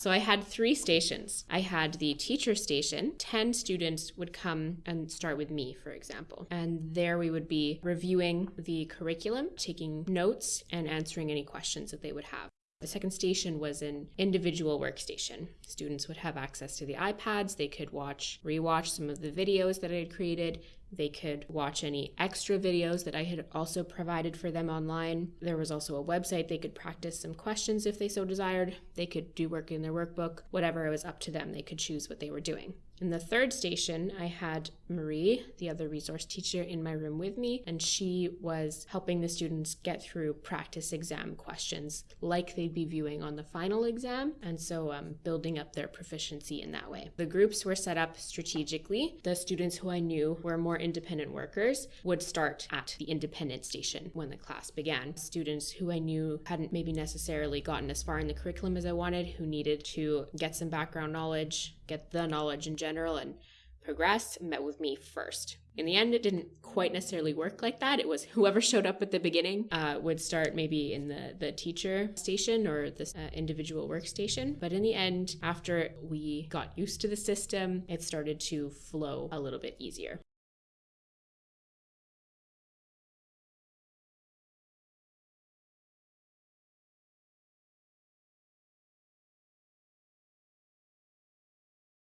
So I had three stations. I had the teacher station. 10 students would come and start with me, for example. And there we would be reviewing the curriculum, taking notes, and answering any questions that they would have. The second station was an individual workstation. Students would have access to the iPads. They could watch, rewatch some of the videos that I had created. They could watch any extra videos that I had also provided for them online. There was also a website they could practice some questions if they so desired. They could do work in their workbook, whatever it was up to them. They could choose what they were doing. In the third station, I had Marie, the other resource teacher, in my room with me, and she was helping the students get through practice exam questions like they'd be viewing on the final exam, and so um, building up their proficiency in that way. The groups were set up strategically. The students who I knew were more independent workers would start at the independent station when the class began. Students who I knew hadn't maybe necessarily gotten as far in the curriculum as I wanted, who needed to get some background knowledge, get the knowledge in general and progress met with me first. In the end, it didn't quite necessarily work like that. It was whoever showed up at the beginning uh, would start maybe in the, the teacher station or the uh, individual workstation. But in the end, after we got used to the system, it started to flow a little bit easier.